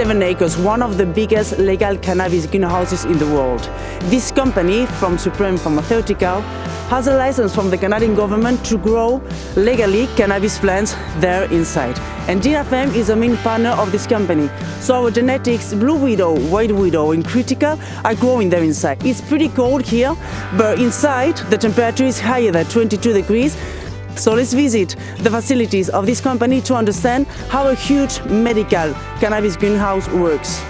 This is Seven Acres, one of the biggest legal cannabis greenhouses in the world. This company, from Supreme Pharmaceutical, has a license from the Canadian government to grow legally cannabis plants there inside. And Dinafem is a main partner of this company. So our genetics, Blue Widow, White Widow and Critical are growing there inside. It's pretty cold here, but inside the temperature is higher than 22 degrees so let's visit the facilities of this company to understand how a huge medical cannabis greenhouse works.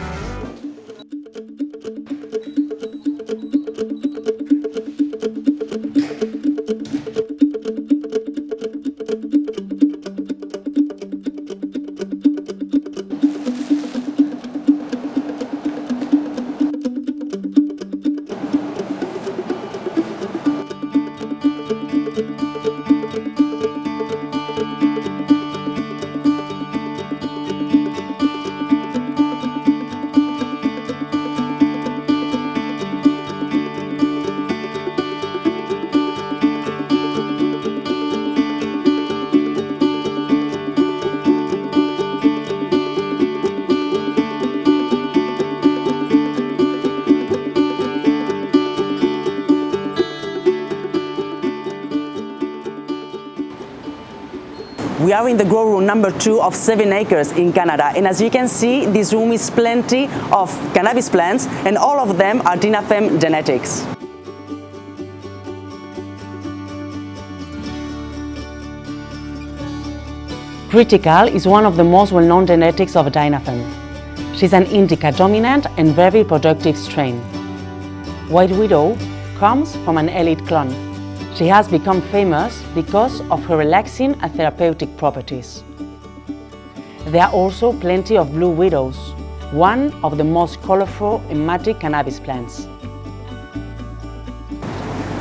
We are in the grow room number two of Seven Acres in Canada. And as you can see, this room is plenty of cannabis plants and all of them are Dinafem genetics. Critical is one of the most well-known genetics of Dinafem. She's an indica dominant and very productive strain. White Widow comes from an elite clone. She has become famous because of her relaxing and therapeutic properties. There are also plenty of blue widows, one of the most colorful and matic cannabis plants.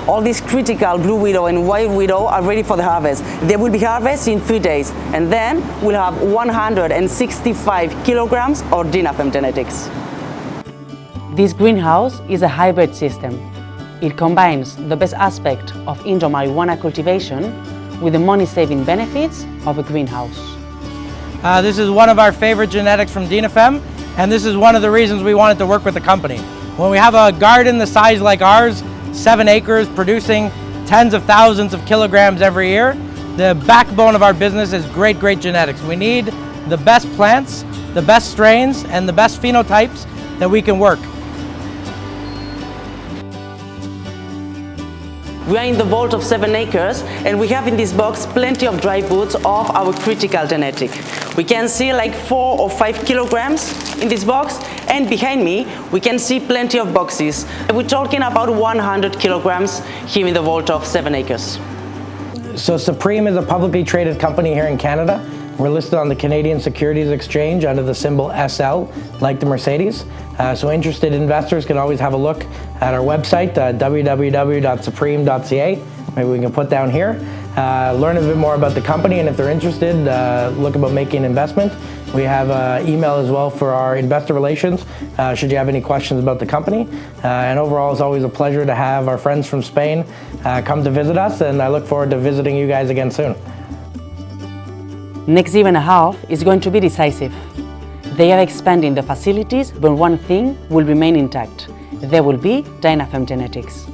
All these critical blue widow and white widow are ready for the harvest. They will be harvested in three days and then we'll have 165 kilograms of Dinafem genetics. This greenhouse is a hybrid system. It combines the best aspect of indoor marijuana cultivation with the money-saving benefits of a greenhouse. Uh, this is one of our favorite genetics from Dinafem, and this is one of the reasons we wanted to work with the company. When we have a garden the size like ours, seven acres producing tens of thousands of kilograms every year, the backbone of our business is great, great genetics. We need the best plants, the best strains, and the best phenotypes that we can work. We are in the vault of seven acres and we have in this box plenty of dry foods of our critical genetic. We can see like four or five kilograms in this box and behind me we can see plenty of boxes. We're talking about 100 kilograms here in the vault of seven acres. So Supreme is a publicly traded company here in Canada. We're listed on the Canadian Securities Exchange under the symbol SL, like the Mercedes. Uh, so interested investors can always have a look at our website, uh, www.supreme.ca. Maybe we can put down here. Uh, learn a bit more about the company and if they're interested, uh, look about making an investment. We have an email as well for our investor relations, uh, should you have any questions about the company. Uh, and overall, it's always a pleasure to have our friends from Spain uh, come to visit us, and I look forward to visiting you guys again soon. Next year and a half is going to be decisive. They are expanding the facilities, but one thing will remain intact. There will be Dinafem genetics.